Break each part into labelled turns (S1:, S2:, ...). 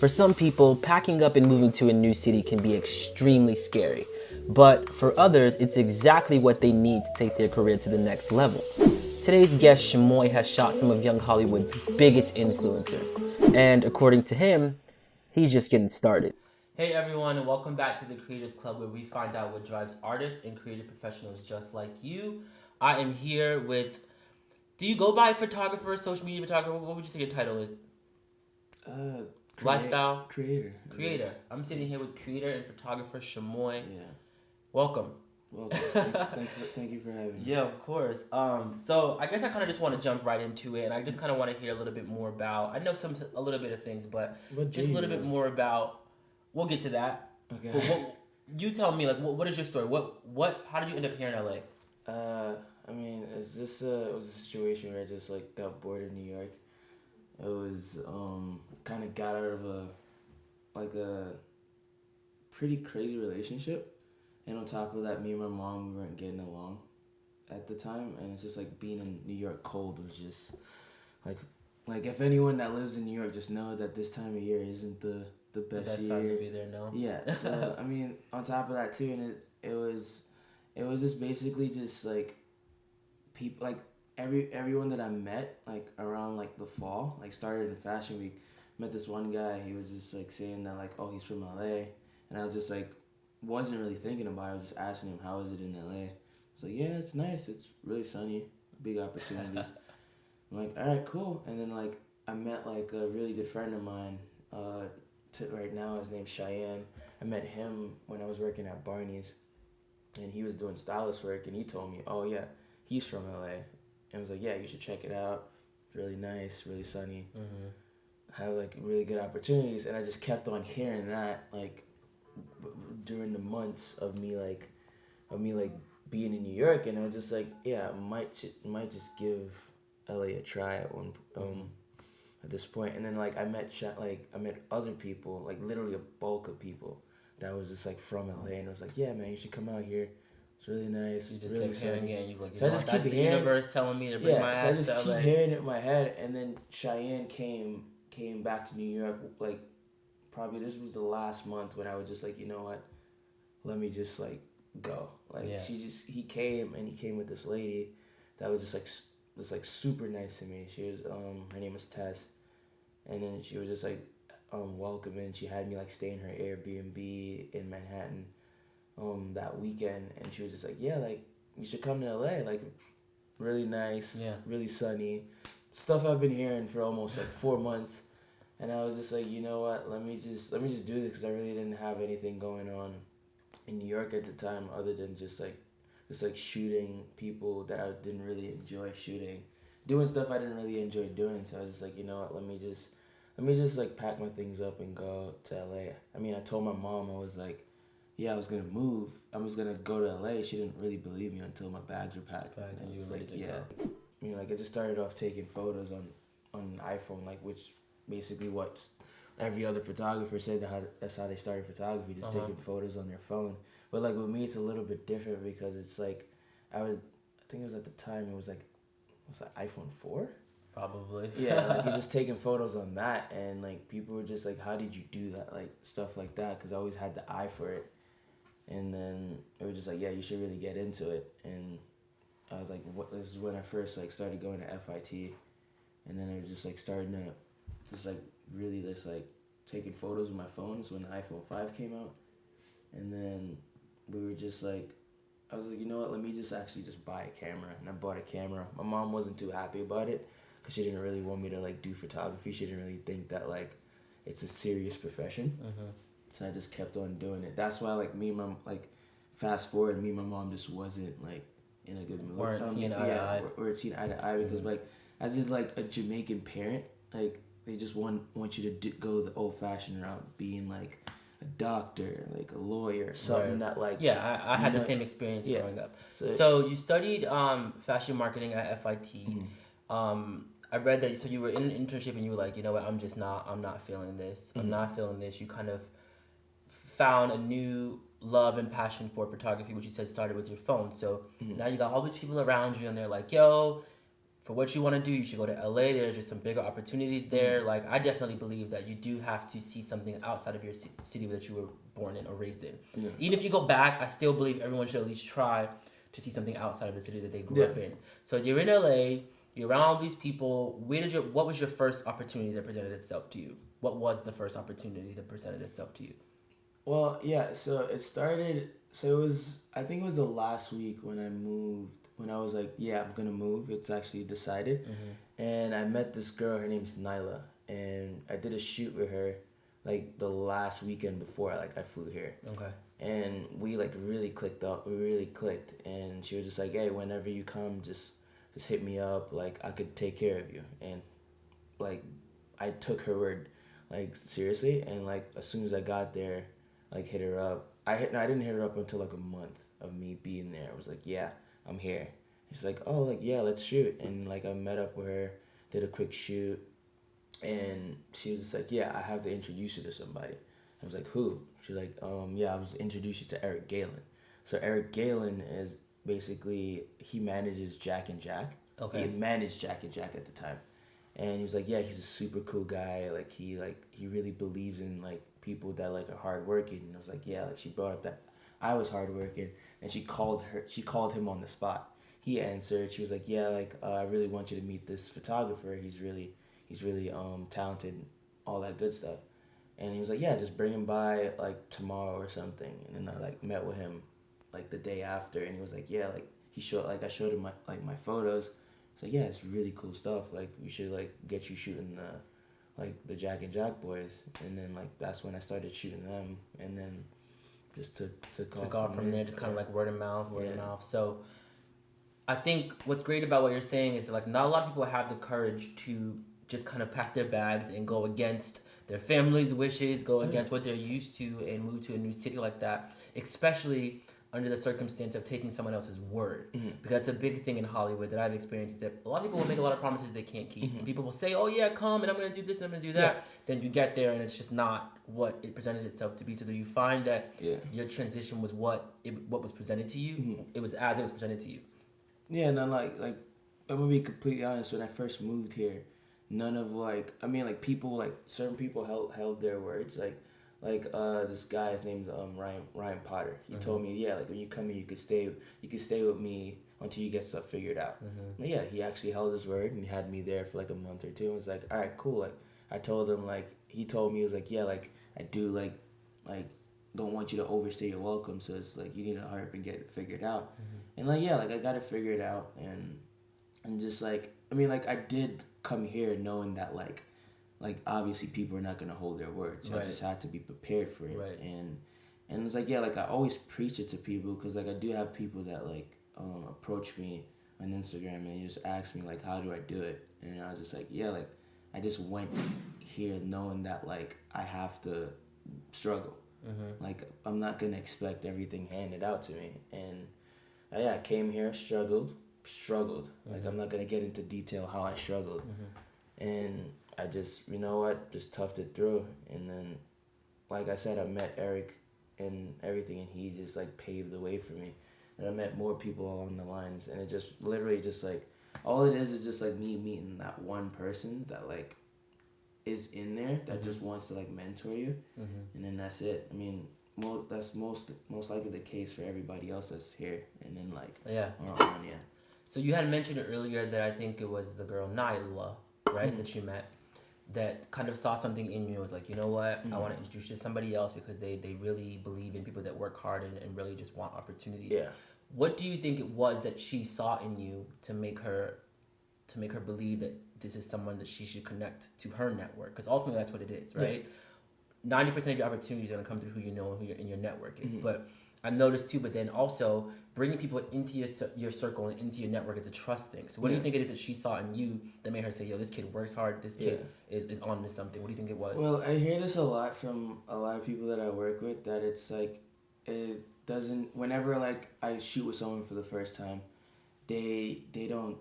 S1: For some people, packing up and moving to a new city can be extremely scary. But for others, it's exactly what they need to take their career to the next level. Today's guest, Shamoy, has shot some of young Hollywood's biggest influencers. And according to him, he's just getting started. Hey everyone, and welcome back to the Creators Club where we find out what drives artists and creative professionals just like you. I am here with. Do you go by photographer, social media photographer? What would you say your title is?
S2: Uh,
S1: Lifestyle
S2: creator.
S1: creator. I'm sitting here with creator and photographer Shamoy.
S2: Yeah.
S1: Welcome.
S2: Well, thank, thank, you, thank you for having me.
S1: Yeah, of course. Um, so I guess I kind of just want to jump right into it, and I just kind of want to hear a little bit more about. I know some a little bit of things, but
S2: What
S1: just a little bit more about. We'll get to that.
S2: Okay.
S1: But what, you tell me, like, what, what is your story? What what? How did you end up here in LA?
S2: Uh, I mean, it's just uh, it was a situation where I just like got bored in New York. It was um kind of got out of a like a pretty crazy relationship, and on top of that, me and my mom we weren't getting along at the time, and it's just like being in New York cold was just like like if anyone that lives in New York just know that this time of year isn't the the
S1: The
S2: best,
S1: best
S2: year.
S1: time to be there, no.
S2: Yeah. So I mean, on top of that too, and it it was, it was just basically just like, people like every everyone that I met like around like the fall like started in Fashion Week. Met this one guy. He was just like saying that like oh he's from LA, and I was just like wasn't really thinking about it. I was just asking him how is it in LA. Was like yeah it's nice. It's really sunny. Big opportunities. I'm like all right cool. And then like I met like a really good friend of mine. Uh, to right now his name's Cheyenne. I met him when I was working at Barney's, and he was doing stylist work, and he told me, "Oh yeah, he's from LA," and I was like, "Yeah, you should check it out. It's really nice, really sunny,
S1: Mm-hmm.
S2: Have like really good opportunities." And I just kept on hearing that like during the months of me like of me like being in New York, and I was just like, "Yeah, I might might just give LA a try at one um at this point." And then like I met like I met other people, like literally a bulk of people that was just like from LA, and it was like, "Yeah, man, you should come out here. It's really nice,
S1: You just
S2: really
S1: kept hearing it, and you like, you
S2: So I just keep
S1: the
S2: hearing-
S1: universe telling me to bring my
S2: yeah, so I
S1: ass
S2: just keep
S1: LA.
S2: hearing it in my head, and then Cheyenne came came back to New York. Like, probably this was the last month when I was just like, you know what, let me just like go. Like
S1: Yeah.
S2: she just he came and he came with this lady that was just like s- just like super nice to me. She was um her name was Tess, and then she was just like um welcoming. She had me like stay in her Airbnb in Manhattan, um that weekend, and she was just like, yeah, like you should come to LA. Like, really nice,
S1: Yeah.
S2: really sunny, stuff I've been hearing for almost like four months, and I was just like, you know what? Let me just let me just do this because I really didn't have anything going on in New York at the time other than just like just like shooting people that I didn't really enjoy shooting, doing stuff I didn't really enjoy doing. So I was just like, you know what? Let me just let me just like pack my things up and go to LA. I mean, I told my mom I was like, yeah, I was gonna move. I was gonna go to LA. She didn't really believe me until my bags were packed. And I was like, yeah. I mean, like I just started off taking photos on on iPhone, like which basically what every other photographer said that how that's how they started photography, just
S1: Uh-huh.
S2: taking photos on their phone. But like with me, it's a little bit different because it's like I would, I think it was at the time it was like, was that iPhone four?
S1: Probably.
S2: Yeah, like you're just taking photos on that, and like people were just like, "How did you do that?" Like stuff like that, because I always had the eye for it. And then it was just like, "Yeah, you should really get into it." And I was like, "What?" This is when I first like started going to FIT, and then I was just like starting to, just like really just like taking photos with my phone. phones when the iPhone five came out, and then we were just like. I was like, you know what? Let me just actually just buy a camera, and I bought a camera. My mom wasn't too happy about it, because she didn't really want me to like do photography. She didn't really think that like it's a serious profession.
S1: hmm
S2: So I just kept on doing it. That's why like me and my like fast forward, me and my mom just wasn't like in a good mood.
S1: Weren't seeing eye to
S2: yeah,
S1: eye.
S2: we- weren't seeing eye to eye because
S1: Mhm.
S2: like as in like a Jamaican parent, like they just want want you to do, go the old fashioned route, being like a doctor, like a lawyer, something
S1: Right.
S2: that like
S1: Yeah, I, I had
S2: You
S1: the same experience
S2: yeah.
S1: growing up.
S2: So,
S1: So you studied um, fashion marketing at FIT.
S2: Mhm.
S1: Um, I read that so you were in an internship and you were like, you know what, I'm just not, I'm not feeling this. I'm
S2: Mhm.
S1: not feeling this. You kind of found a new love and passion for photography, which you said started with your phone. So
S2: Mhm.
S1: now you got all these people around you and they're like, yo, for what you want to do, you should go to LA. There's just some bigger opportunities there. Like I definitely believe that you do have to see something outside of your ci- city that you were born in or raised in.
S2: Yeah.
S1: Even if you go back, I still believe everyone should at least try to see something outside of the city that they grew up in. So you're in LA. You're around all these people. Where did your what was your first opportunity that presented itself to you? What was the first opportunity that presented itself to you?
S2: Well, yeah. So it started. So it was. I think it was the last week when I moved. When I was like, yeah, I'm gonna move. It's actually decided. Mm-hmm. And I met this girl. Her name's Nyla, and I did a shoot with her, like the last weekend before. Like I flew here.
S1: Okay.
S2: and we like really clicked up we really clicked and she was just like hey whenever you come just just hit me up like i could take care of you and like i took her word like seriously and like as soon as i got there like hit her up i hit, i didn't hit her up until like a month of me being there i was like yeah i'm here she's like oh like yeah let's shoot and like i met up with her did a quick shoot and she was just like yeah i have to introduce you to somebody I was like, who? She's like, um, yeah, I was introduced you to Eric Galen. So Eric Galen is basically he manages Jack and Jack.
S1: Okay.
S2: He managed Jack and Jack at the time, and he was like, yeah, he's a super cool guy. Like he like he really believes in like people that like are hardworking. And I was like, yeah. Like she brought up that I was hardworking, and she called her. She called him on the spot. He answered. She was like, yeah, like uh, I really want you to meet this photographer. He's really he's really um talented, all that good stuff. And he was like, yeah, just bring him by like tomorrow or something. And then I like met with him like the day after, and he was like, yeah, like he showed like I showed him my like my photos. Like yeah, it's really cool stuff. Like we should like get you shooting the like the Jack and Jack boys, and then like that's when I started shooting them, and then just took took,
S1: took off from there, just kind of like word of mouth, word of mouth. So I think what's great about what you're saying is that like not a lot of people have the courage to just kind of pack their bags and go against their family's wishes, go mm-hmm. against what they're used to and move to a new city like that, especially under the circumstance of taking someone else's word.
S2: Mhm.
S1: Because that's a big thing in Hollywood that I've experienced that a lot of people will make a lot of promises they can't keep. And people will say, Oh yeah, come and I'm gonna do this and I'm gonna do that. Then you get there and it's just not what it presented itself to be. So do you find that
S2: Yeah.
S1: your transition was what it, what was presented to you.
S2: Mhm.
S1: It was as it was presented to you.
S2: Yeah, and then like like I'm gonna be completely honest. When I first moved here, none of like I mean like people like certain people held held their words. Like like uh this guy his name's um Ryan Ryan Potter. He told me yeah like when you come here you could stay you could stay with me until you get stuff figured out. But yeah, he actually held his word and he had me there for like a month or two. And was like all right cool. Like I told him like he told me he was like yeah like I do like like don't want you to overstay your welcome. So it's like you need to hurry up and get it figured out. And like yeah, like I got to figure it figured out and and just like I mean like I did come here knowing that like like obviously people are not gonna hold their word. So
S1: Right.
S2: I just had to be prepared for it.
S1: Right.
S2: And and it's like yeah, like I always preach it to people because like I do have people that like um, approach me on Instagram and they just ask me like how do I do it and I was just like yeah like I just went here knowing that like I have to struggle. Like I'm not gonna expect everything handed out to me, and uh, yeah, I came here, struggled, struggled. Like I'm not gonna get into detail how I struggled, and I just you know what, just toughed it through, and then, like I said, I met Eric, and everything, and he just like paved the way for me, and I met more people along the lines, and it just literally just like all it is is just like me meeting that one person that like is in there that mm-hmm. just wants to like mentor you. Mm-hmm. And then that's it. I mean mo- that's most most likely the case for everybody else that's here and then like
S1: Yeah.
S2: on yeah.
S1: So you had mentioned earlier that I think it was the girl Nyla, right, hmm. that you met, that kind of saw something in you. and Was like, you know what, I want to mm. introduce you to somebody else because they they really believe in people that work hard and, and really just want opportunities.
S2: yeah
S1: What do you think it was that she saw in you to make her, to make her believe that this is someone that she should connect to her network? Because ultimately that's what it is, right? Ninety percent of your opportunities are gonna come through who you know and who your in your network is. Mm-hmm. But I've noticed too. But then also bringing people into your your circle and into your network is a trust thing. So what do you think it is that she saw in you that made her say, "Yo, this kid works hard. This kid is is on to something." What do you think it was?
S2: well i hear this a lot from a lot of people that i work with that it's like it doesn't whenever like i shoot with someone for the first time they they don't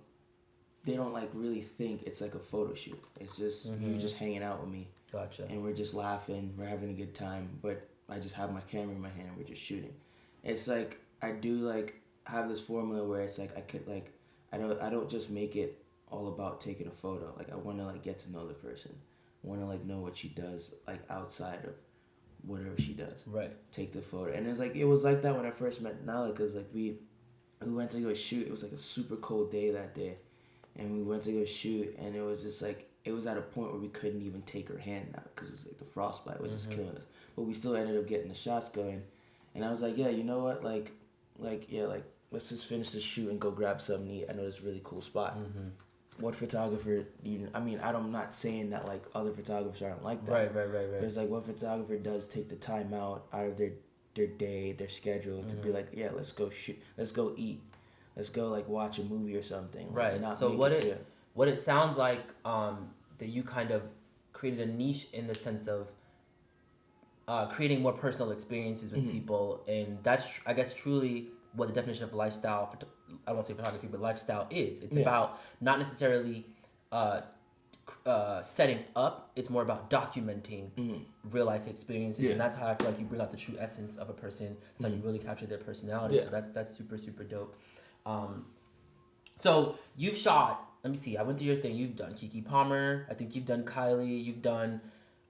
S2: they don't like really think it's like a photo shoot it's just you're mm-hmm. just hanging out with me
S1: gotcha.
S2: and we're just laughing, we're having a good time, but I just have my camera in my hand, we're just shooting. It's like I do like have this formula where it's like I could like I don't I don't just make it all about taking a photo. Like I want to like get to know the person. I want to like know what she does like outside of whatever she does.
S1: Right.
S2: Take the photo, and it's like it was like that when I first met Nala, cause like we we went to go shoot. It was like a super cold day that day, and we went to go shoot, and it was just like it was at a point where we couldn't even take her hand out because it's like the frostbite was just mm-hmm. killing us. But we still ended up getting the shots going, and I was like, yeah, you know what, like, like yeah, like let's just finish the shoot and go grab something to eat. I know this really cool spot. What photographer? You, I mean, I don't, I'm not saying that like other photographers aren't like that.
S1: Right. Right. Right.
S2: But
S1: Right.
S2: it's like what photographer does take the time out out of their their day, their schedule to
S1: Mm-hmm.
S2: be like, yeah, let's go shoot, let's go eat, let's go like watch a movie or something. like,
S1: Right.
S2: not
S1: So what it
S2: yeah.
S1: what it sounds like um, that you kind of created a niche in the sense of uh, creating more personal experiences with
S2: Mhm.
S1: people, and that's tr- I guess truly what the definition of lifestyle. I won't say photography, but lifestyle is. It's
S2: Yeah.
S1: about not necessarily. Uh, uh, setting up, it's more about documenting
S2: Mhm.
S1: real life experiences,
S2: Yeah.
S1: and that's how I feel like you bring out the true essence of a person. That's how you really capture their personality.
S2: Yeah.
S1: So that's that's super super dope. Um, so you've shot. Let me see. I went through your thing. You've done Keke Palmer. I think you've done Kylie. You've done.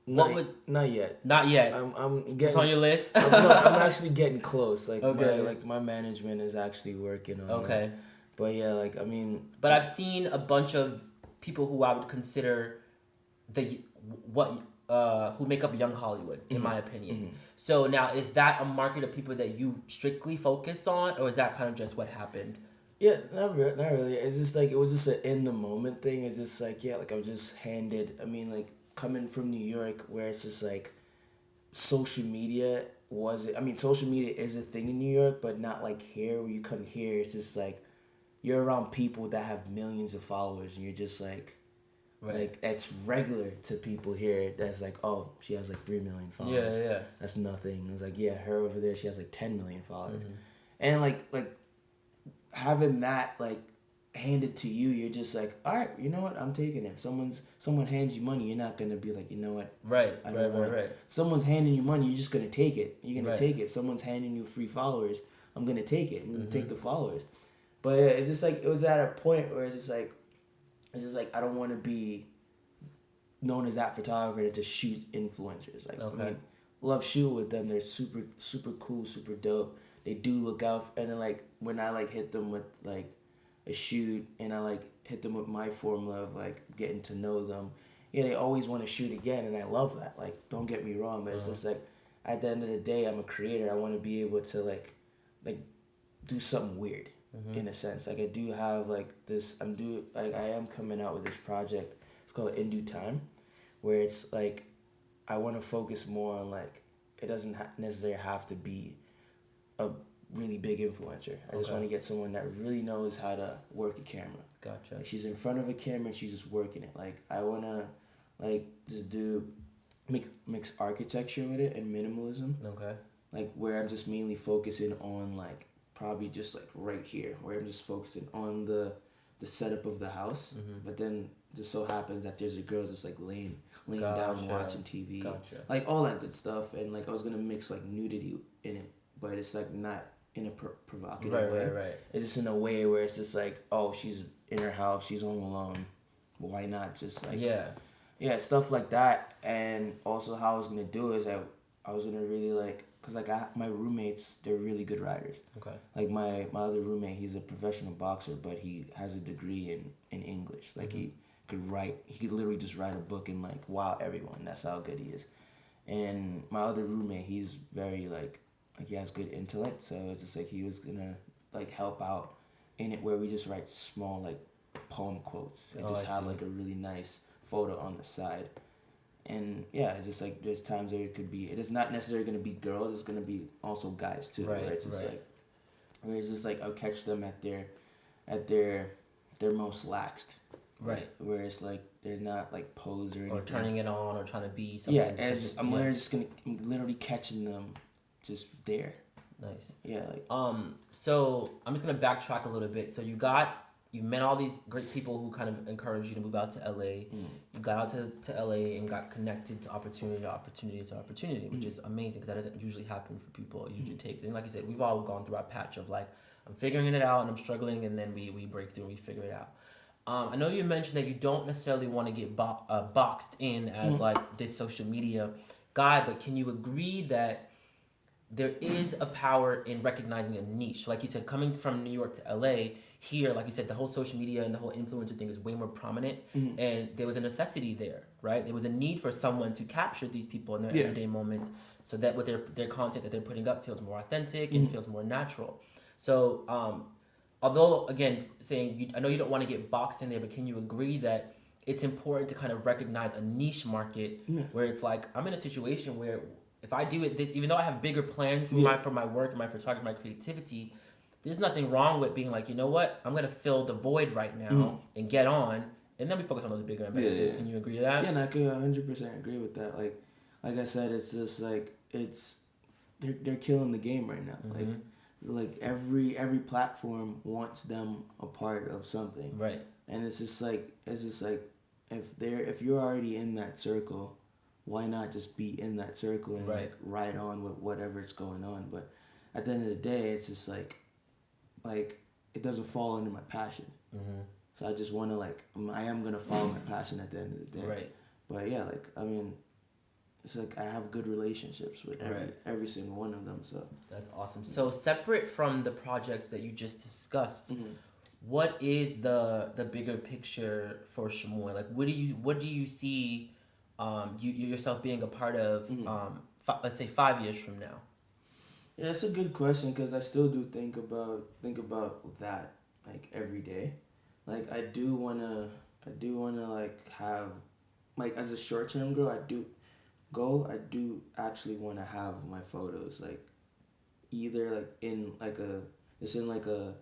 S1: What
S2: Not-
S1: was-
S2: not yet?
S1: Not yet.
S2: I'm I'm
S1: it's
S2: getting.
S1: on your list.
S2: I'm, no, I'm actually getting close. Like my like my management is actually working on. it.
S1: okay,
S2: But yeah, like I mean,
S1: but I've seen a bunch of people who I would consider the what uh, who make up young Hollywood, in my opinion.
S2: mhm.
S1: So now, is that a market of people that you strictly focus on, or is that kind of just what happened?
S2: Yeah, not really. Not really. It's just like it was just an in the moment thing. It's just like yeah, like I was just handed. I mean, like coming from New York, where it's just like social media was. It I mean, social media is a thing in New York, but not like here. Where you come here, it's just like you're around people that have millions of followers, and you're just like.
S1: Right.
S2: Like it's regular to people here. That's like, oh, she has like three million followers.
S1: yeah, yeah.
S2: That's nothing. It's like, yeah, her over there, she has like ten million followers,
S1: Mm-hmm.
S2: and like like having that like handed to you, you're just like, all right, you know what, I'm taking it. If someone's someone hands you money, you're not gonna be like, you know what,
S1: Right,
S2: I
S1: right,
S2: don't
S1: right,
S2: want-
S1: right.
S2: if someone's handing you money, you're just gonna take it. You're gonna
S1: Right.
S2: take it. If someone's handing you free followers, I'm gonna take it. I'm gonna take
S1: Mhm.
S2: the followers. But it's just like it was at a point where it's just like, it's just like I don't want to be known as that photographer to just shoot influencers. Like
S1: Okay.
S2: I mean, love shooting with them. They're super super cool, super dope. They do look out, and then like when I like hit them with like a shoot, and I like hit them with my formula of like getting to know them. Yeah, they always want to shoot again, and I love that. Like, don't get me wrong, but it's
S1: Uh-huh.
S2: just like at the end of the day, I'm a creator. I want to be able to like like do something weird
S1: Mhm.
S2: in a sense. Like I do have like this. I'm do like I am coming out with this project. It's called In Due Time, where it's like I want to focus more on like it doesn't ha- necessarily have to be a really big influencer. I just want to get someone that really knows how to work a camera.
S1: Gotcha.
S2: Like she's in front of a camera and she's just working it. Like I wanna like just do make mix architecture with it and minimalism
S1: Okay.
S2: like where I'm just mainly focusing on like probably just like right here where I'm just focusing on the the setup of the house
S1: Mhm.
S2: but then just so happens that there's a girl just like laying laying down watching TV
S1: Gotcha.
S2: like all that good stuff and like I was gonna mix like nudity in it but it's like not in a pro- provocative
S1: Right,
S2: way
S1: right, right.
S2: it's just in a way where it's just like oh she's in her house she's home alone why not just like
S1: yeah.
S2: yeah, stuff like that, and also how I was gonna do is I, I was gonna really like, cause like I, my roommates, they're really good writers.
S1: Okay.
S2: Like my my other roommate, he's a professional boxer, but he has a degree in in English. Like he mm-hmm. could write, he could literally just write a book and like wow everyone. That's how good he is. And my other roommate, he's very like, like he has good intellect, so it's just like he was gonna like help out in it where we just write small like poem quotes and
S1: Oh,
S2: just
S1: I
S2: have
S1: see.
S2: like a really nice photo on the side. And yeah, it's just like there's times where it could be. It is not necessarily gonna be girls. It's gonna be also guys too.
S1: Right,
S2: Where it's just
S1: right.
S2: like, where it's just like I'll catch them at their, at their, their most laxed.
S1: Right.
S2: Where it's like they're not like pose or.
S1: Or turning it on or trying to be something.
S2: Yeah, and it's just, I'm
S1: yeah.
S2: literally just gonna. I'm literally catching them, just there.
S1: Nice.
S2: Yeah, like
S1: Um, so I'm just gonna backtrack a little bit. So you got you met all these great people who kind of encouraged you to move out to LA.
S2: mm,
S1: You got out to, to LA and got connected to opportunity to opportunity to opportunity, which
S2: Mhm.
S1: is amazing because that doesn't usually happen for people. It usually takes and like you said, we've all gone through our patch of like I'm figuring it out and I'm struggling and then we, we break through and we figure it out. Um, I know you mentioned that you don't necessarily want to get bo- uh, boxed in as
S2: Mm-hmm.
S1: like this social media guy, but can you agree that there is a power in recognizing a niche? Like you said, coming from New York to LA, here, like you said, the whole social media and the whole influencer thing is way more prominent,
S2: Mm-hmm.
S1: and there was a necessity there, right? There was a need for someone to capture these people in their
S2: Yeah.
S1: everyday moments, so that with their their content that they're putting up feels more authentic
S2: Mm-hmm.
S1: and feels more natural. So, um, although again, saying you, I know you don't want to get boxed in there, but can you agree that it's important to kind of recognize a niche market
S2: Yeah.
S1: where it's like I'm in a situation where if I do it this, even though I have bigger plans for
S2: Yeah.
S1: my for my work, and my photography, my creativity, there's nothing wrong with being like, you know what, I'm gonna fill the void right now and get on, and then we focus on those bigger and better
S2: Mm. Yeah,
S1: things.
S2: yeah.
S1: Can you agree to that?
S2: Yeah, and I could hundred percent agree with that. Like, like I said, it's just like it's they're they're killing the game right now. Like,
S1: Mm-hmm.
S2: like every every platform wants them a part of something,
S1: Right.
S2: and it's just like it's just like if they're if you're already in that circle, why not just be in that circle and
S1: Right.
S2: like ride on with whatever's going on? But at the end of the day, it's just like like it doesn't fall under my passion.
S1: Mm-hmm.
S2: So I just want to like I am gonna follow my passion at the end of the day.
S1: Right.
S2: But yeah, like I mean, it's like I have good relationships with every
S1: Right.
S2: every single one of them. So
S1: That's awesome. So separate from the projects that you just discussed,
S2: Mhm.
S1: what is the the bigger picture for Shamoy? Like, what do you what do you see um, you, you yourself being a part of?
S2: Mhm.
S1: Um, fi- let's say five years from now.
S2: yeah, it's a good question because I still do think about think about that like every day. Like I do wanna I do wanna like have like as a short term goal I do goal I do actually wanna have my photos like either like in like a it's in like a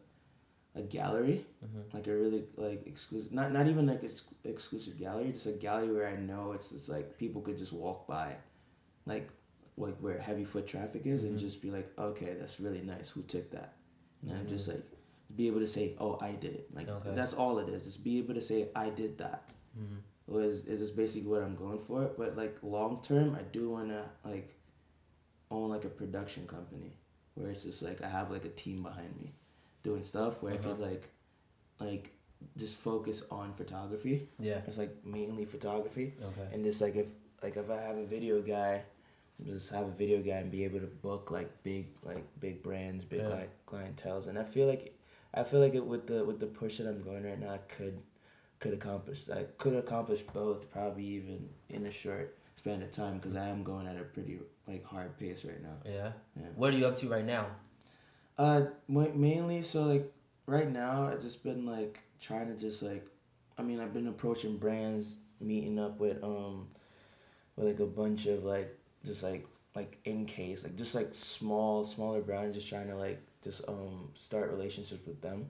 S2: a gallery
S1: Mhm.
S2: like a really like exclusive not not even like ex- exclusive gallery just a gallery where i know it's just like people could just walk by like like where heavy foot traffic is and
S1: Mhm.
S2: just be like okay that's really nice who took that and i'm
S1: Mhm.
S2: just like be able to say oh i did it like
S1: Okay.
S2: that's all it is just be able to say i did that
S1: Mhm.
S2: was is just basically what i'm going for but like long term i do want to like own like a production company where it's just like i have like a team behind me doing stuff where i could
S1: Uh-huh.
S2: like like just focus on photography
S1: Yeah.
S2: it's like mainly photography
S1: Okay.
S2: and just like if like if i have a video guy just have a video guy and be able to book like big like big brands big
S1: Yeah.
S2: like clientels and i feel like i feel like it with the with the push that i'm going right now i could could accomplish i could accomplish both probably even in a short span of time because i am going at a pretty like hard pace right now
S1: Yeah.
S2: Yeah.
S1: What are you up to right now?
S2: Uh mainly so like right now i've just been like trying to just like i mean i've been approaching brands meeting up with um with like a bunch of like just like like in case like just like small smaller brands just trying to like just um start relationships with them.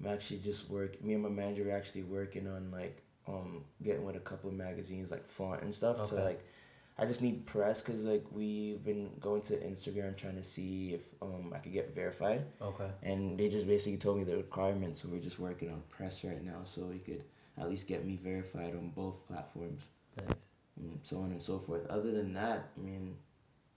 S2: I'm actually just work me and my manager are actually working on like um getting with a couple of magazines like flaunt and stuff to like I just need press because like we've been going to Instagram trying to see if um I could get verified,
S1: Okay.
S2: and they just basically told me the requirements. So we're just working on press right now, so we could at least get me verified on both platforms,
S1: Thanks.
S2: and so on and so forth. Other than that, I mean,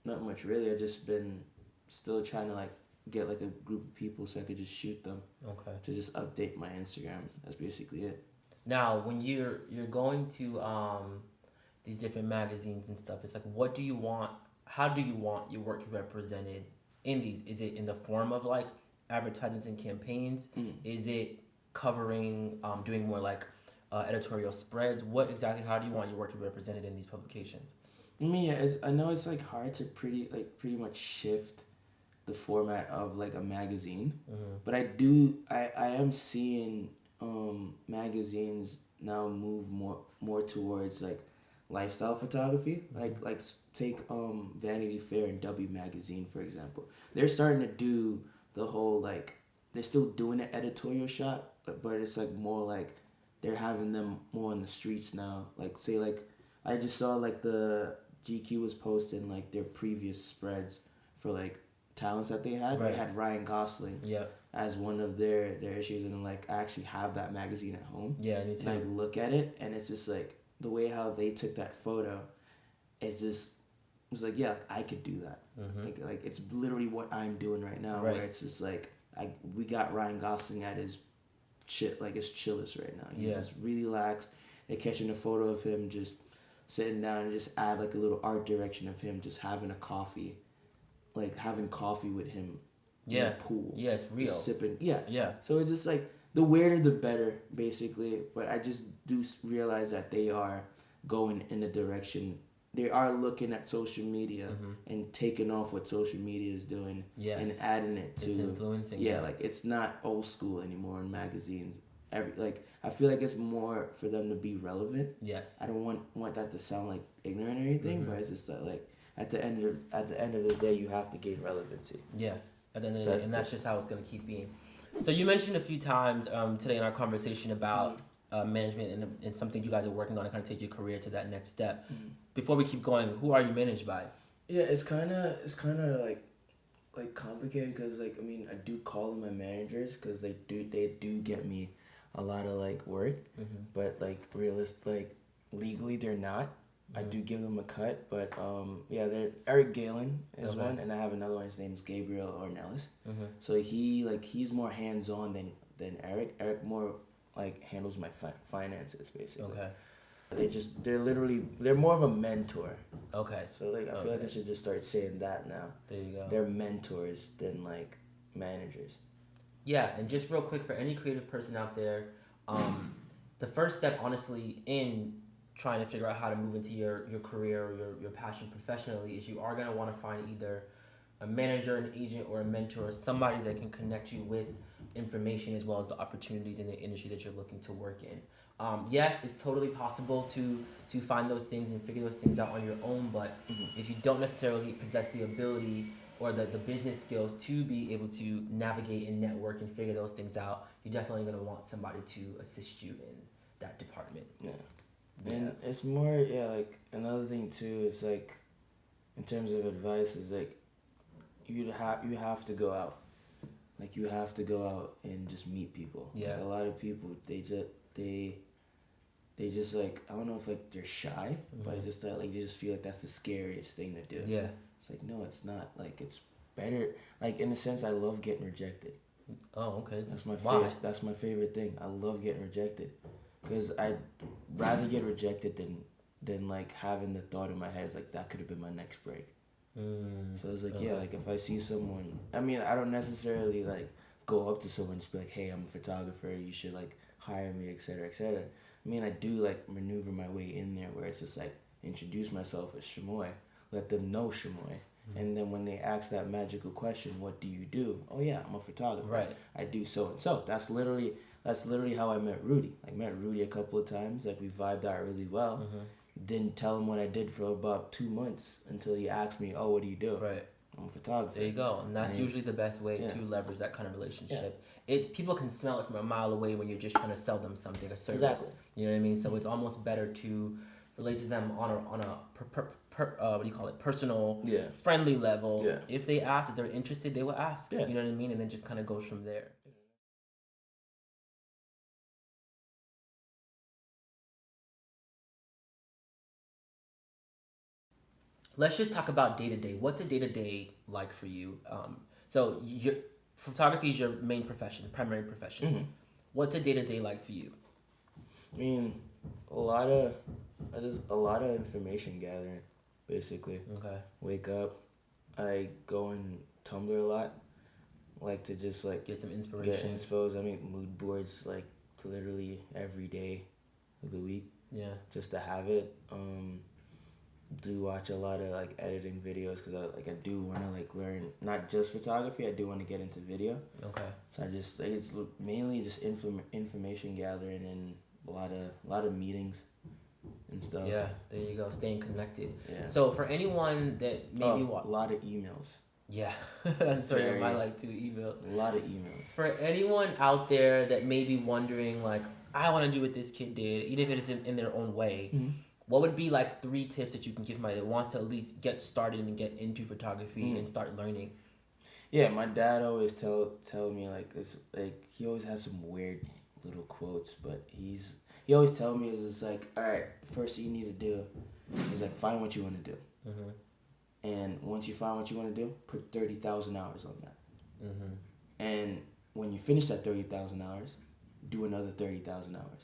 S2: not much really. I've just been still trying to like get like a group of people so I could just shoot them
S1: Okay.
S2: to just update my Instagram. That's basically it.
S1: Now, when you're you're going to um, these different magazines and stuff, it's like, what do you want? How do you want your work represented in these? Is it in the form of like advertisements and campaigns?
S2: Mm.
S1: Is it covering, um, doing more like uh, editorial spreads? What exactly? How do you want your work to be represented in these publications?
S2: I mean, yeah, it's, I know it's like hard to pretty like pretty much shift the format of like a magazine,
S1: Mm-hmm.
S2: but I do I I am seeing um magazines now move more more towards like lifestyle photography. Like like take um Vanity Fair and W magazine for example. They're starting to do the whole like they're still doing an editorial shot, but, but it's like more like they're having them more on the streets now. Like say like I just saw like the GQ was posting like their previous spreads for like talents that they had.
S1: Right.
S2: They had Ryan Gosling
S1: Yeah,
S2: as one of their their issues, and like I actually have that magazine at home.
S1: yeah, me
S2: And I
S1: too.
S2: look at it, and it's just like the way how they took that photo. It's just it's like yeah, I could do that.
S1: Mm-hmm.
S2: Like like it's literally what I'm doing right now.
S1: Right.
S2: Where it's just like I we got Ryan Gosling at his chill, like it's chillest right now. He's
S1: Yeah.
S2: just really relaxed They're catching a photo of him just sitting down and just add like a little art direction of him just having a coffee, like having coffee with him. in
S1: Yeah.
S2: pool.
S1: Yeah, it's real.
S2: Just sipping. Yeah.
S1: Yeah.
S2: So it's just like the weirder the better, basically. But I just do realize that they are going in a direction. They are looking at social media and taking off what social media is doing
S1: Mm-hmm. Yes.
S2: and adding it to
S1: It's influencing.
S2: yeah, like it's not old school anymore in magazines. Every like I feel like it's more for them to be relevant.
S1: Yes.
S2: I don't want want that to sound like ignorant or anything,
S1: Mhm.
S2: but it's just that like at the end of at the end of the day, you have to gain relevancy.
S1: Yeah, at the end of
S2: So
S1: the day, and that's just how it's gonna keep being. So you mentioned a few times um, today in our conversation about uh, management and, and something you guys are working on to kind of take your career to that next step. Before we keep going, who are you managed by?
S2: Yeah, it's kind of it's kind of like like complicated because like I mean I do call them my managers because they do they do get me a lot of like work, but like realist like legally they're not. I do give them a cut, but um yeah, they're Eric Galen is
S1: Okay.
S2: one, and I have another one. His name's Gabriel Ornelas.
S1: Mm-hmm.
S2: So he like he's more hands on than than Eric. Eric more like handles my fi- finances basically.
S1: Okay.
S2: They just they're literally they're more of a mentor.
S1: Okay.
S2: So like I feel like I should just start saying that now.
S1: There you go.
S2: They're mentors than like managers.
S1: Yeah, and just real quick for any creative person out there, um, the first step, honestly, in trying to figure out how to move into your, your career or your, your passion professionally is you are going to want to find either a manager, an agent, or a mentor, somebody that can connect you with information as well as the opportunities in the industry that you're looking to work in. Um, yes, it's totally possible to to find those things and figure those things out on your own, but if you don't necessarily possess the ability or the, the business skills to be able to navigate and network and figure those things out, you're definitely going to want somebody to assist you in that department.
S2: Yeah. And it's more yeah, like another thing too is like in terms of advice is like you have you have to go out. Like you have to go out and just meet people.
S1: Yeah.
S2: Like a lot of people they just they they just like I don't know if like they're shy, but mm-hmm. it's just that like you just feel like that's the scariest thing to do.
S1: Yeah.
S2: It's like no, it's not. Like it's better. Like in a sense, I love getting rejected.
S1: Oh, okay.
S2: That's my
S1: Why?
S2: favorite. That's my favorite thing. I love getting rejected, cause I'd rather get rejected than than like having the thought in my head is like that could have been my next break.
S1: Mm,
S2: So it's like yeah, like if I see someone, I mean I don't necessarily like go up to someone and be like, hey, I'm a photographer. You should like hire me, etc., etc. I mean I do like maneuver my way in there where it's just like introduce myself as Shamoy, let them know Shamoy.
S1: Mm-hmm.
S2: And then when they ask that magical question, what do you do? Oh yeah, I'm a photographer.
S1: Right.
S2: I do so and so. That's literally that's literally how I met Rudy. I met Rudy a couple of times. Like we vibed out really well.
S1: Mm-hmm.
S2: Didn't tell him what I did for about two months until he asked me, "Oh, what do you do?"
S1: Right.
S2: I'm a photographer.
S1: There you go. And that's usually the best way
S2: Yeah.
S1: to leverage that kind of relationship. It people can smell it from a mile away when you're just trying to sell them something, a service.
S2: Exactly.
S1: You know what I mean? So it's almost better to relate to them on a on a per, per, per, uh, what do you call it? Personal,
S2: Yeah.
S1: friendly level.
S2: Yeah.
S1: If they ask, if they're interested, they will ask.
S2: Yeah.
S1: You know what I mean? And then just kind of goes from there. Let's just talk about day to day. What's a day to day like for you? Um, so your photography is your main profession, primary profession.
S2: Mm-hmm.
S1: What's a day to day like for you?
S2: I mean, a lot of, I just a lot of information gathering, basically.
S1: Okay.
S2: Wake up, I go on Tumblr a lot. Like to just like
S1: Get some inspiration.
S2: get exposed. I make mood boards like literally every day of the week.
S1: Yeah.
S2: just to have it. Um, do watch a lot of like editing videos because I like I do want to like learn not just photography. I do want to get into video.
S1: Okay.
S2: So I just like, it's mainly just inform- information gathering and a lot of a lot of meetings and stuff.
S1: Yeah. There you go. Staying connected.
S2: Yeah.
S1: So for anyone that maybe
S2: oh,
S1: wa-
S2: a lot of emails.
S1: yeah, that's the story of my life too. Emails.
S2: A lot of emails.
S1: For anyone out there that may be wondering, like, I want to do what this kid did, even if it is in, in their own way, mm-hmm. What would be like three tips that you can give somebody that wants to at least get started and get into photography
S2: Mm.
S1: and start learning?
S2: Yeah, my dad always tell tell me like it's like he always has some weird little quotes, but he's he always tell me is it's like all right, first thing you need to do is like find what you want to do,
S1: Mm-hmm.
S2: and once you find what you want to do, put thirty thousand hours on that,
S1: Mm-hmm.
S2: and when you finish that thirty thousand hours, do another thirty thousand hours.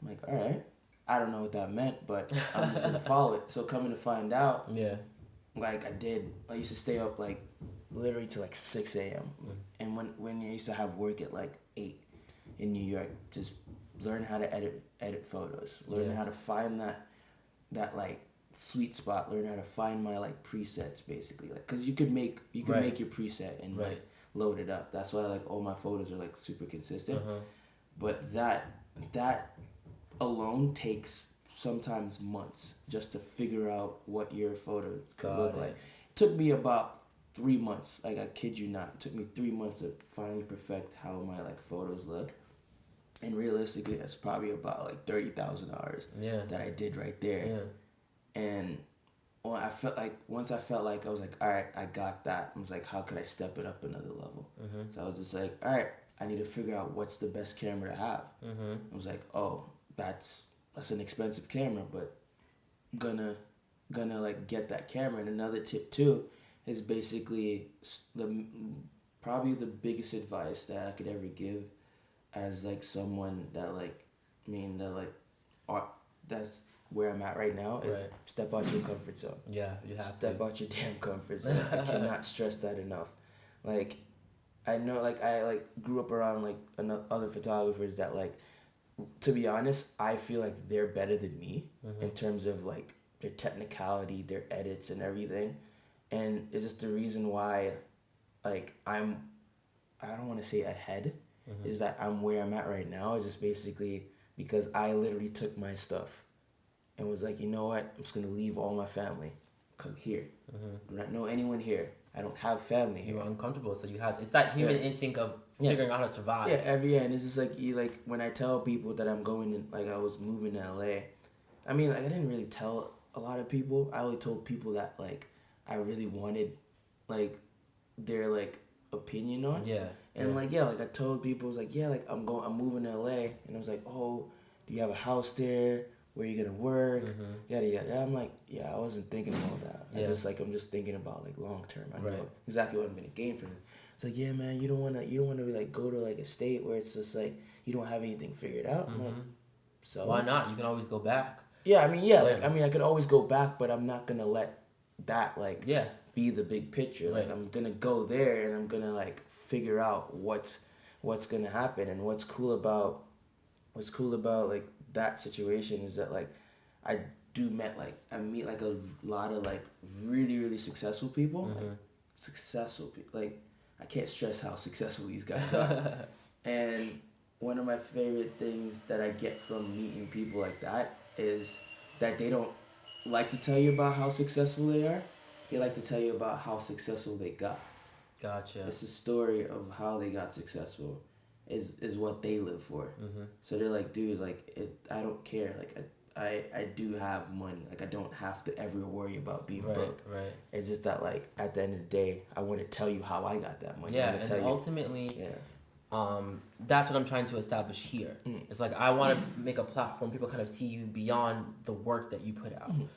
S2: I'm like, all right. I don't know what that meant, but I'm just gonna follow it. So coming to find out,
S1: Yeah.
S2: like I did, I used to stay up like literally to like six a.m.
S1: Mm.
S2: And when when I used to have work at like eight in New York, just learn how to edit edit photos, learn
S1: Yeah.
S2: how to find that that like sweet spot, learn how to find my like presets basically, like because you could make you could
S1: Right.
S2: make your preset and
S1: Right.
S2: like load it up. That's why like all my photos are like super consistent.
S1: Uh-huh.
S2: But that that alone takes sometimes months just to figure out what your photo could
S1: Got
S2: look
S1: it.
S2: like. It took me about three months. Like I kid you not, it took me three months to finally perfect how my like photos look. And realistically, that's probably about like thirty thousand hours
S1: Yeah.
S2: that I did right there.
S1: Yeah.
S2: And when I felt like once I felt like I was like, all right, I got that. I was like, how could I step it up another level?
S1: Mhm.
S2: So I was just like, all right, I need to figure out what's the best camera to have.
S1: Mhm.
S2: I was like, oh, that's that's an expensive camera, but gonna gonna like get that camera. And another tip too is basically the probably the biggest advice that I could ever give as like someone that like I mean that like are that's where I'm at right now is
S1: Right.
S2: step out your comfort zone.
S1: Yeah. You have
S2: Step
S1: to.
S2: out your damn comfort zone. I cannot stress that enough. Like, I know, like I like grew up around like other photographers that like, to be honest, I feel like they're better than me
S1: Mm-hmm.
S2: in terms of like their technicality, their edits, and everything, and it's just the reason why, like I'm, I don't want to say ahead,
S1: Mm-hmm.
S2: is that I'm where I'm at right now is just basically because I literally took my stuff, and was like, you know what, I'm just gonna leave all my family, come here.
S1: Mm-hmm.
S2: Do not know anyone here. I don't have family
S1: You
S2: here.
S1: were uncomfortable, so you had. It's that human
S2: Yeah.
S1: instinct of
S2: Yeah.
S1: figuring out how to survive.
S2: Yeah, every year, and it's just like you like when I tell people that I'm going in, like I was moving to LA. I mean, like I didn't really tell a lot of people. I only told people that like I really wanted, like, their like opinion on.
S1: Yeah.
S2: And
S1: yeah.
S2: like yeah, like I told people, I was like yeah, like I'm going, I'm moving to LA, and I was like, oh, do you have a house there? Where you gonna work?
S1: Mhm.
S2: Yada yada. I'm like, yeah, I wasn't thinking about that. I
S1: Yeah.
S2: just like I'm just thinking about like long term. I know
S1: Right.
S2: exactly what I'm gonna gain from it. It's like yeah, man, you don't wanna you don't wanna like go to like a state where it's just like you don't have anything figured out. I'm like, so
S1: Why not? You can always go back.
S2: yeah, I mean yeah, like I mean I could always go back, but I'm not gonna let that like
S1: Yeah.
S2: be the big picture. Like
S1: Right.
S2: I'm gonna go there and I'm gonna like figure out what's what's gonna happen and what's cool about what's cool about like that situation is that like I do met like I meet like a lot of like really really successful people like
S1: Mhm.
S2: successful people like I can't stress how successful these guys are and one of my favorite things that I get from meeting people like that is that they don't like to tell you about how successful they are. They like to tell you about how successful they got.
S1: Gotcha.
S2: It's a story of how they got successful is is what they live for.
S1: Mm-hmm.
S2: So they're like, dude, like it I don't care. Like I I, I do have money. Like I don't have to ever worry about being
S1: Right.
S2: broke.
S1: Right.
S2: It's just that like at the end of the day, I want to tell you how I got that money.
S1: Yeah, and
S2: tell you.
S1: ultimately,
S2: Yeah.
S1: um, that's what I'm trying to establish here.
S2: Mm.
S1: It's like I want to make a platform people kind of see you beyond the work that you put out.
S2: Mhm.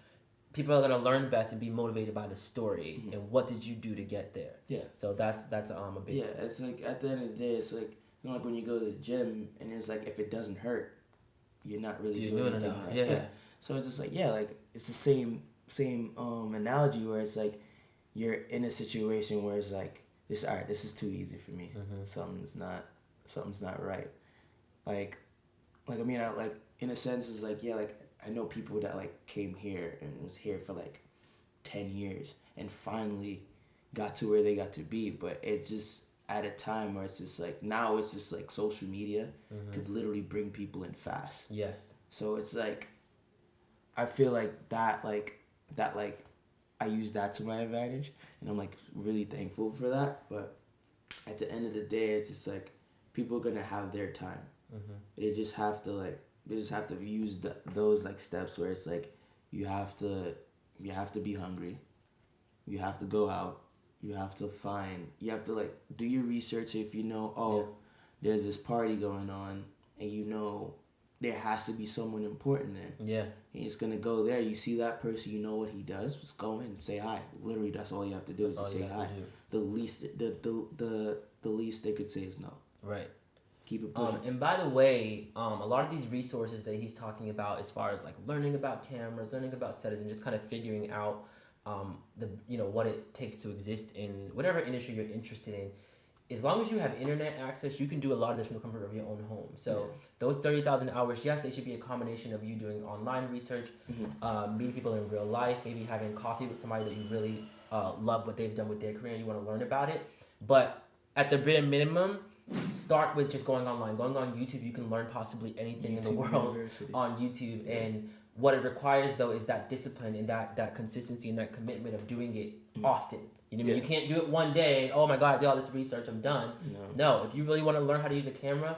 S1: People are gonna learn best and be motivated by the story
S2: Mhm.
S1: and what did you do to get there.
S2: Yeah.
S1: So that's that's um a big
S2: Yeah, it's like at the end of the day, it's like you know, like when you go to the gym and it's like if it doesn't hurt, you're not really
S1: You're
S2: doing,
S1: doing
S2: anything
S1: enough.
S2: right.
S1: Yeah.
S2: So it's just like yeah, like it's the same same um analogy where it's like you're in a situation where it's like this all right, this is too easy for me.
S1: Mhm.
S2: Something's not something's not right. Like like I mean I like in a sense it's like yeah, like I know people that like came here and was here for like ten years and finally got to where they got to be, but it's just at a time where it's just like now it's just like social media
S1: Mhm.
S2: could literally bring people in fast.
S1: Yes.
S2: So it's like I feel like that like that like I use that to my advantage and I'm like really thankful for that. But at the end of the day it's just like people are gonna have their time.
S1: Mm-hmm.
S2: They just have to like they just have to use the, those like steps where it's like you have to you have to be hungry. You have to go out. You have to find you have to like do your research if you know oh
S1: Yeah.
S2: there's this party going on and you know there has to be someone important there.
S1: Yeah.
S2: And it's gonna go there. You see that person, you know what he does. Just go in, say hi. Literally, that's all you have to do
S1: That's
S2: is
S1: you
S2: say hi.
S1: to.
S2: The least, the, the the the least they could say is no.
S1: Right.
S2: keep it pushing.
S1: Um, and by the way, um, a lot of these resources that he's talking about, as far as like learning about cameras, learning about settings, and just kind of figuring out um, the you know what it takes to exist in whatever industry you're interested in. As long as you have internet access, you can do a lot of this from the comfort of your own home. So
S2: Yeah.
S1: those thirty thousand hours, yes, they should be a combination of you doing online research,
S2: Mhm.
S1: uh, meeting people in real life, maybe having coffee with somebody that you really uh, love what they've done with their career and you want to learn about it. But at the bare minimum, start with just going online. Going on YouTube, you can learn possibly anything in the world
S2: University.
S1: on YouTube.
S2: Yeah.
S1: And what it requires though is that discipline and that that consistency and that commitment of doing it often. You know, what I mean?
S2: Yeah.
S1: you can't do it one day. Oh my God, I did all this research. I'm done.
S2: No.
S1: No, if you really want to learn how to use a camera,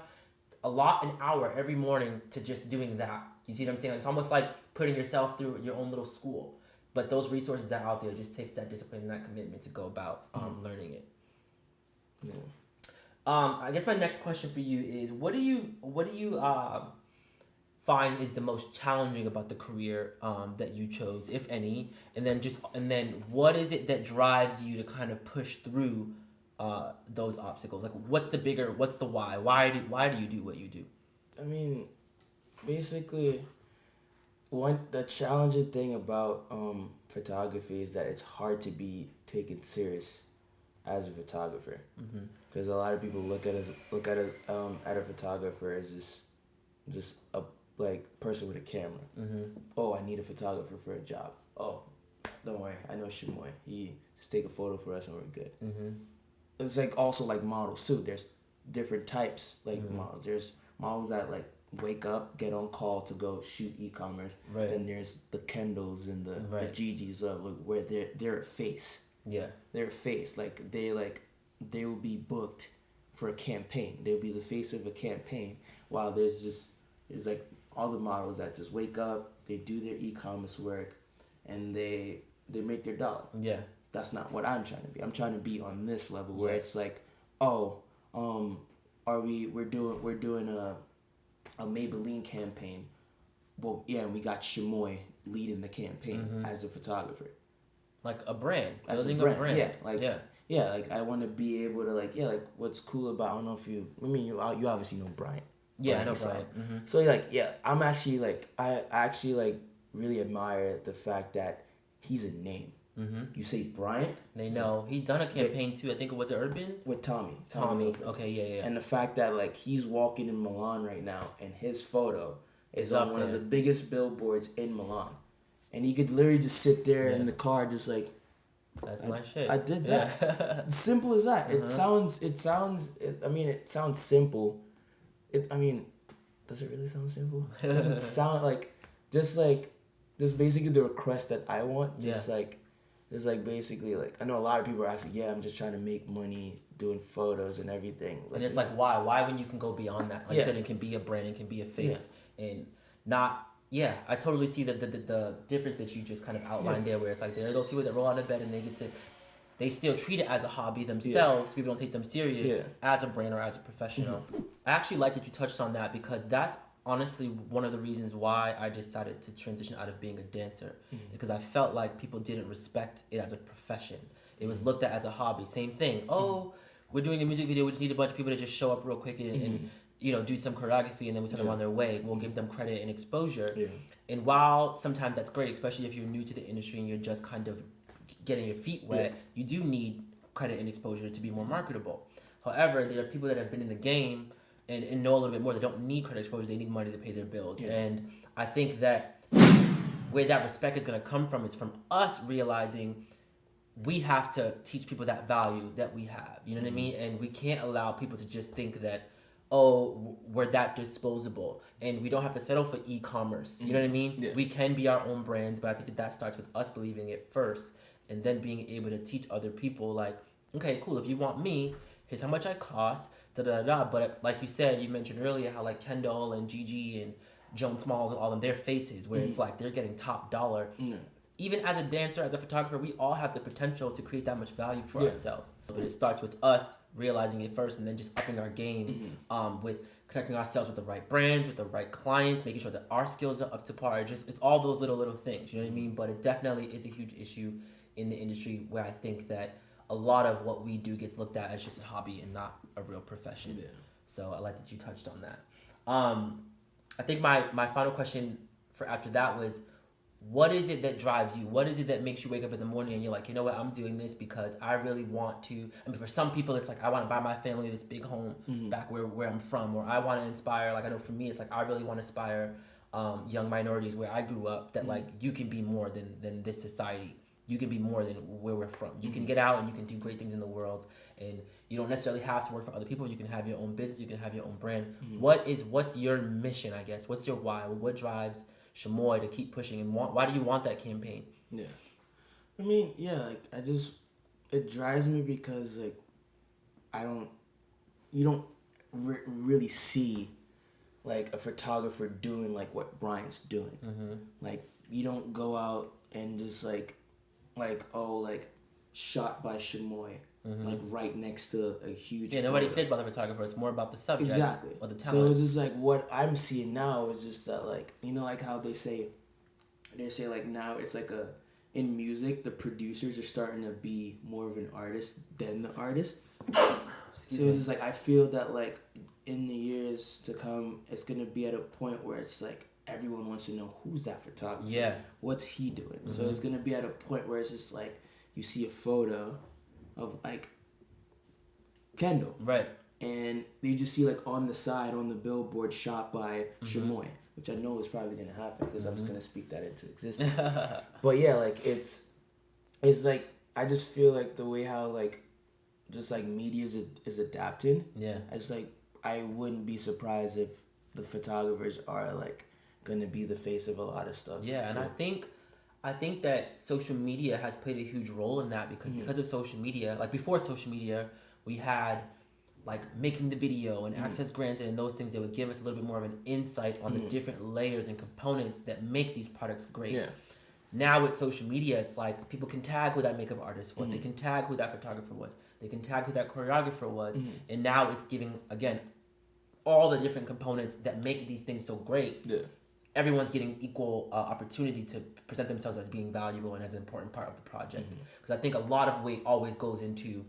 S1: a lot an hour every morning to just doing that. You see what I'm saying? It's almost like putting yourself through your own little school. But those resources are out there. Just takes that discipline and that commitment to go about um, learning it.
S2: Yeah.
S1: Um, I guess my next question for you is: What do you what do you uh, find is the most challenging about the career um, that you chose, if any? And then just and then what is it that drives you to kind of push through uh, those obstacles? Like, what's the bigger? What's the why? Why do why do you do what you do?
S2: I mean, basically, one the challenging thing about um, photography is that it's hard to be taken serious as a photographer
S1: Mm-hmm.
S2: because a lot of people look at us look at a um, at a photographer as just just a like person with a camera.
S1: Mm-hmm.
S2: Oh, I need a photographer for a job. Oh, don't worry, I know Shamoy. He just take a photo for us and we're good.
S1: Mm-hmm.
S2: it's like also like models too. There's different types like
S1: Mhm.
S2: models. There's models that like wake up, get on call to go shoot e-commerce.
S1: Right.
S2: Then there's the Kendalls and the
S1: Right.
S2: the Gigi's of like where they're they're a face.
S1: Yeah.
S2: They're a face. Like they like they will be booked for a campaign. They'll be the face of a campaign. While there's just there's like all the models that just wake up, they do their e-commerce work, and they they make their dollar
S1: Yeah.
S2: that's not what I'm trying to be. I'm trying to be on this level where it's like, oh, um, are we we're doing we're doing a a Maybelline campaign. Well, yeah, and we got Shamoy leading the campaign
S1: Mhm.
S2: as a photographer.
S1: Like a brand.
S2: As a
S1: building
S2: brand,
S1: a brand.
S2: yeah, like-
S1: yeah.
S2: Yeah, like I want to be able to like yeah, like what's cool about I don't know if you I mean you you obviously know Brian.
S1: Yeah, know
S2: Isao.
S1: Mm-hmm.
S2: So like yeah, I'm actually like I actually like really admire the fact that he's a name.
S1: Mm-hmm.
S2: You say Bryant
S1: They know he's done a campaign too. I think it was Urban.
S2: with Tommy.
S1: Tommy.
S2: Hilfiger.
S1: Okay, yeah, yeah.
S2: and the fact that like he's walking in Milan right now and his photo is
S1: It's
S2: on one of the biggest billboards in Milan, and he could literally just sit there in the car just like
S1: That's
S2: I-
S1: my shit.
S2: I did
S1: that.
S2: simple as that. It
S1: Uh-huh.
S2: sounds it sounds it, I mean it sounds simple. It I mean, does it really sound simple? Does it sound like just like just basically the request that I want? Just like just like basically like I know a lot of people are asking, yeah, I'm just trying to make money doing photos and everything.
S1: and it's like why? Why when you can go beyond that? Like
S2: Yeah.
S1: you said, it can be a brand, it can be a face, and not. Yeah, I totally see the, the the the difference that you just kind of outlined there, where it's like there are those people that roll out of bed and they get to, they still treat it as a hobby themselves. People don't take them serious
S2: Yeah.
S1: as a brand or as a professional. I actually like that you touched on that because that's honestly one of the reasons why I decided to transition out of being a dancer
S2: Mm-hmm.
S1: because I felt like people didn't respect it as a profession. It was looked at as a hobby. Same thing.
S2: Mm-hmm.
S1: Oh, we're doing a music video. We just need a bunch of people to just show up real quick and, and you know do some choreography, and then we send them
S2: Mm-hmm.
S1: On their way. We'll give them credit and exposure.
S2: Yeah.
S1: And while sometimes that's great, especially if you're new to the industry and you're just kind of getting your feet wet, you do need credit and exposure to be more marketable. However, there are people that have been in the game and, and know a little bit more. They don't need credit exposure. They need money to pay their bills.
S2: Yeah.
S1: And I think that where that respect is going to come from is from us realizing we have to teach people that value that we have. You know what I mm-hmm. mean? And we can't allow people to just think that, oh, we're that disposable. And we don't have to settle for e commerce. You know mm-hmm. what I mean?
S2: Yeah.
S1: We can be our own brands, but I think that that starts with us believing it first and then being able to teach other people, like, okay, cool, if you want me, here's how much I cost, da da da. But like you said, you mentioned earlier how like Kendall and Gigi and Joan Smalls and all them, their faces, where it's like they're getting top dollar
S2: Yeah.
S1: even as a dancer, as a photographer, we all have the potential to create that much value for
S2: Yeah.
S1: ourselves. But it starts with us realizing it first and then just upping our game
S2: Mm-hmm.
S1: um, with connecting ourselves with the right brands, with the right clients, making sure that our skills are up to par. Just it's all those little little things, you know what I mean? But it definitely is a huge issue in the industry where I think that a lot of what we do gets looked at as just a hobby and not a real profession.
S2: Yeah.
S1: So I like that you touched on that. Um, I think my my final question for after that was, what is it that drives you? What is it that makes you wake up in the morning and you're like, you know what, I'm doing this because I really want to. I mean, for some people, it's like I want to buy my family this big home back where where I'm from, or I want to inspire. Like I know for me, it's like I really want to inspire um, young minorities where I grew up. That like you can be more than than this society. You can be more than where we're from. You can get out and you can do great things in the world, and you don't necessarily have to work for other people. You can have your own business. You can have your own brand. What is what's your mission? I guess. What's your why? What drives Shamoy to keep pushing and want, why do you want that campaign?
S2: Yeah. I mean, yeah, like I just it drives me because like I don't you don't re- really see like a photographer doing like what Brian's doing.
S1: Mm-hmm.
S2: Like you don't go out and just like like oh like shot by Shamoy like right next to a huge
S1: Mm-hmm. Yeah, nobody cares about the photographer. It's more about the subject
S2: Exactly.
S1: or the
S2: So it's just like what I'm seeing now is just that like you know like how they say they say like now it's like a in music the producers are starting to be more of an artist than the artist. so it's just like I feel that like in the years to come it's gonna be at a point where it's like everyone wants to know who's that photographer.
S1: yeah,
S2: What's he doing? So mm-hmm. it's gonna be at a point where it's just like you see a photo of like Kendall
S1: right.
S2: and you just see like on the side on the billboard shot by mm-hmm. Shamoy, which I know is probably gonna happen because I was mm-hmm. gonna speak that into existence. but yeah, like it's it's like I just feel like the way how like just like media is is adapting.
S1: Yeah,
S2: I just like I wouldn't be surprised if the photographers are like gonna be the face of a lot of stuff.
S1: yeah, and I think, I think that social media has played a huge role in that because mm-hmm. because of social media, like before social media, we had like making the video and mm-hmm. access granted and those things that would give us a little bit more of an insight on the mm-hmm. different layers and components that make these products great.
S2: Yeah.
S1: Now with social media, it's like people can tag who that makeup artist was. They can tag who that photographer was. They can tag who that choreographer was. And now it's giving again all the different components that make these things so great.
S2: Yeah.
S1: Everyone's getting equal uh, opportunity to present themselves as being valuable and as an important part of the project. Because I think a lot of weight always goes into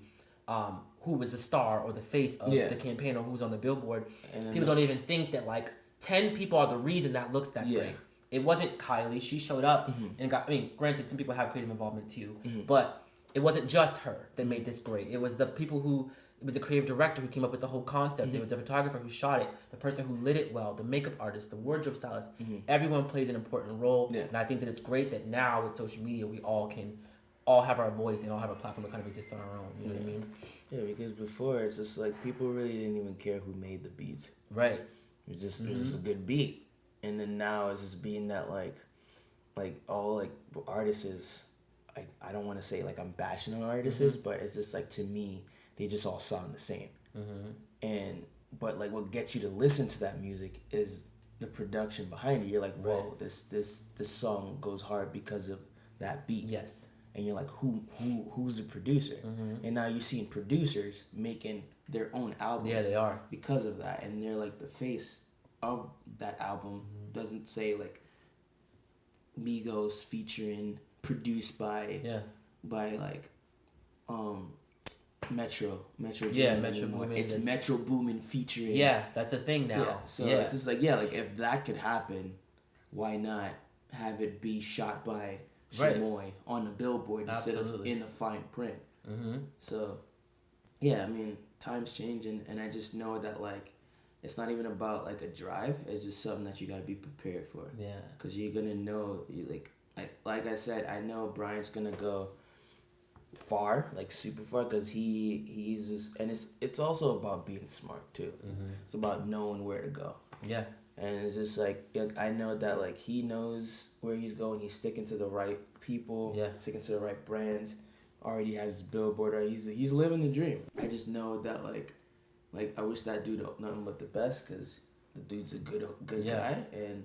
S1: um, who was the star or the face of
S2: Yeah.
S1: the campaign or who's on the billboard.
S2: And
S1: People don't even think that like ten people are the reason that looks that
S2: Yeah.
S1: great. It wasn't Kylie. She showed up and got. I mean, granted, some people have creative involvement too, but it wasn't just her that made this great. It was the people who. It was the creative director who came up with the whole concept. It mm-hmm. was the photographer who shot it, the person who lit it well, the makeup artist, the wardrobe stylist. Mm-hmm. Everyone plays an important role,
S2: Yeah.
S1: and I think that it's great that now with social media we all can, all have our voice and all have a platform that kind of exists on our own. You know what I mean?
S2: Yeah, because before it's just like people really didn't even care who made the beats.
S1: Right.
S2: It was just it was just a mm-hmm. good beat, and then now it's just being that like, like all like artists is, like I don't want to say like I'm bashing on artists, but it's just like to me they just all sound the same, mm-hmm. and but like what gets you to listen to that music is the production behind it. You're like, whoa, this this this song goes hard because of that beat
S1: Yes.
S2: and you're like who who who's the producer mm-hmm. and now you're seeing producers making their own albums
S1: Yeah, they are.
S2: because of that and they're like the face of that album mm-hmm. doesn't say like Migos featuring produced by
S1: Yeah.
S2: by like um Metro Metro
S1: Yeah,
S2: Boomin
S1: Metro. Boomin
S2: it's
S1: is-
S2: Metro Boomin featuring
S1: Yeah, that's a thing now.
S2: yeah so
S1: yeah.
S2: it's just like yeah like if that could happen why not have it be shot by
S1: Right.
S2: Shamoy on a billboard instead of in a fine print
S1: mm-hmm.
S2: so yeah i mean times changing and i just know that like it's not even about like a drive it's just something that you got to be prepared for
S1: Yeah.
S2: because you're gonna know you like like like i said i know brian's gonna go far like super far because he he's just and it's it's also about being smart too
S1: Mm-hmm.
S2: it's about knowing where to go
S1: Yeah.
S2: and it's just like, I know that like he knows where he's going. He's sticking to the right people.
S1: Yeah.
S2: Sticking to the right brands. Already has his billboard. He's he's living the dream. I just know that like, like I wish that dude nothing but the best because the dude's a good good
S1: Yeah.
S2: guy and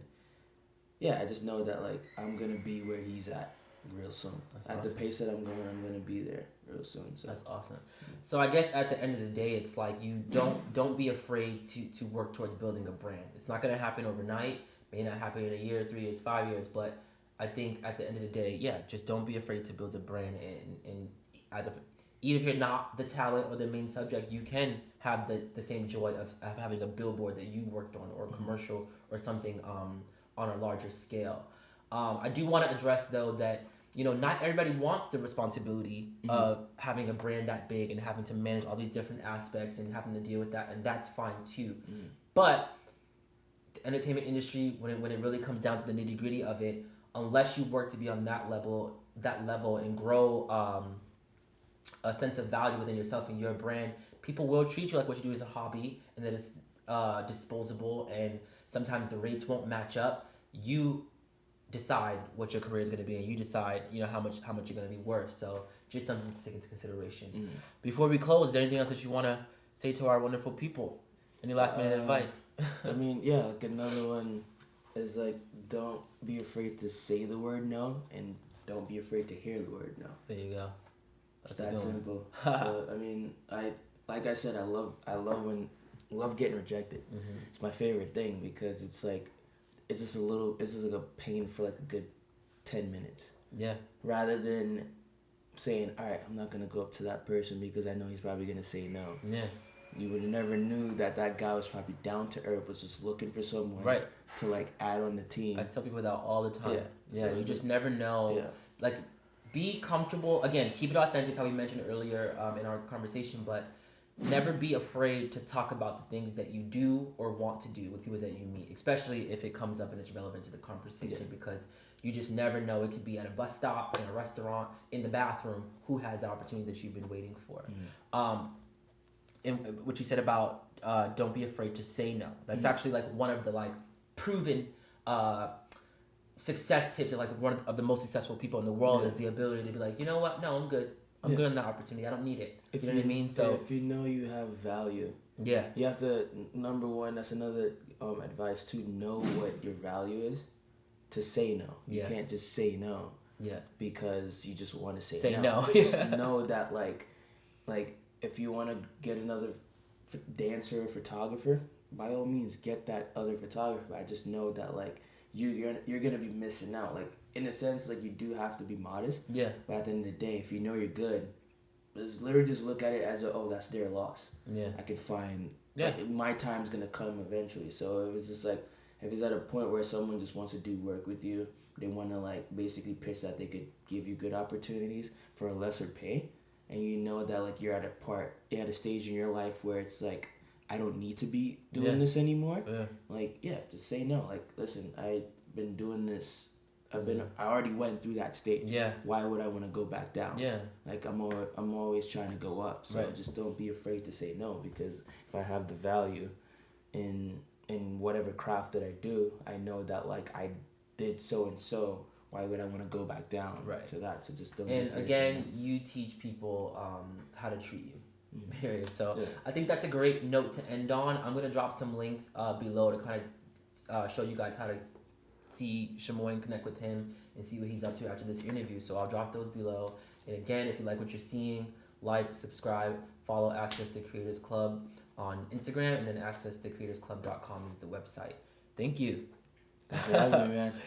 S2: yeah, I just know that like I'm gonna be where he's at real soon.
S1: That's
S2: at
S1: awesome.
S2: the pace that I'm going, I'm gonna be there real soon. So
S1: That's awesome. So I guess at the end of the day, it's like you don't don't be afraid to to work towards building a brand. It's not gonna happen overnight. May not happen in a year, three years, five years. But I think at the end of the day, yeah, just don't be afraid to build a brand. And and as of even if you're not the talent or the main subject, you can have the, the same joy of, of having a billboard that you worked on or a commercial or something um, on a larger scale. Um, I do want to address though that you know not everybody wants the responsibility of having a brand that big and having to manage all these different aspects and having to deal with that, and that's fine too. But the entertainment industry, when it, when it really comes down to the nitty gritty of it, unless you work to be on that level, that level and grow um, a sense of value within yourself and your brand, people will treat you like what you do is a hobby and that it's uh, disposable and sometimes the rates won't match up. You decide what your career is going to be and you decide you know how much how much you're going to be worth so just something to take into consideration before we close is there anything else that you want to say to our wonderful people any last minute
S2: Uh,
S1: advice
S2: I mean, yeah, like another one is like don't be afraid to say the word no and don't be afraid to hear the word no.
S1: there you go That's
S2: that simple. so I mean, I like I said, I love I love when love getting rejected.
S1: Mhm.
S2: It's my favorite thing because it's like it's just a little it's just like a pain for like a good ten minutes.
S1: yeah
S2: Rather than saying, Alright, I'm not gonna go up to that person because I know he's probably gonna say no.
S1: yeah
S2: You would never knew that that guy was probably down to earth, was just looking for someone
S1: right
S2: to like add on the team.
S1: i tell people that all the time
S2: Yeah.
S1: yeah,
S2: So
S1: you just never know
S2: yeah.
S1: like be comfortable again keep it authentic how we mentioned earlier um, in our conversation but never be afraid to talk about the things that you do or want to do with people that you meet especially if it comes up and it's relevant to the conversation because you just never know it could be at a bus stop in a restaurant in the bathroom who has the opportunity that you've been waiting for
S2: Mm-hmm.
S1: um, and what you said about uh, don't be afraid to say no that's
S2: Mhm.
S1: actually like one of the like proven uh, success tips of like one of the most successful people in the world
S2: Yeah.
S1: is the ability to be like, you know what? No, I'm good. I'm
S2: Yeah.
S1: good on that opportunity. I don't need it.
S2: If
S1: you know what I mean? So
S2: if you know you have value,
S1: yeah,
S2: you have to number one. That's another um, advice to know what your value is. To say no, you can't just say no
S1: yeah,
S2: because you just want to say,
S1: Say
S2: no.
S1: no,
S2: Just know that like, like if you want to get another dancer or photographer, by all means get that other photographer. I just know that like you you're you're gonna be missing out. Like in a sense, like you do have to be modest.
S1: yeah,
S2: But at the end of the day, if you know you're good, just literally just look at it as a, oh that's their loss.
S1: yeah,
S2: I could find
S1: Yeah.
S2: like, my time's gonna come eventually. So if it's just like if it's at a point where someone just wants to do work with you, they want to like basically pitch that they could give you good opportunities for a lesser pay, and you know that like you're at a part, you're at a stage in your life where it's like I don't need to be doing
S1: Yeah.
S2: this anymore.
S1: yeah,
S2: Like yeah, just say no. Like listen, I've been doing this. I've been I already went through that stage.
S1: yeah,
S2: Why would I want to go back down?
S1: yeah,
S2: Like I'm al- I'm always trying to go up. So
S1: Right.
S2: just don't be afraid to say no because if I have the value in in whatever craft that I do, I know that like I did so and so. Why would I want to go back down
S1: Right.
S2: to that? So just don't. be
S1: And
S2: to
S1: again, you teach people um, how to treat you. Period. So
S2: Yeah.
S1: I think that's a great note to end on. I'm gonna drop some links uh, below to kind of uh, show you guys how to see Shamoy and connect with him and see what he's up to after this interview. So I'll drop those below. And again, if you like what you're seeing, like, subscribe, follow Access to Creators Club on Instagram, and then accesstocreatorsclub.com is the website. Thank you.
S2: Thanks for having me, man.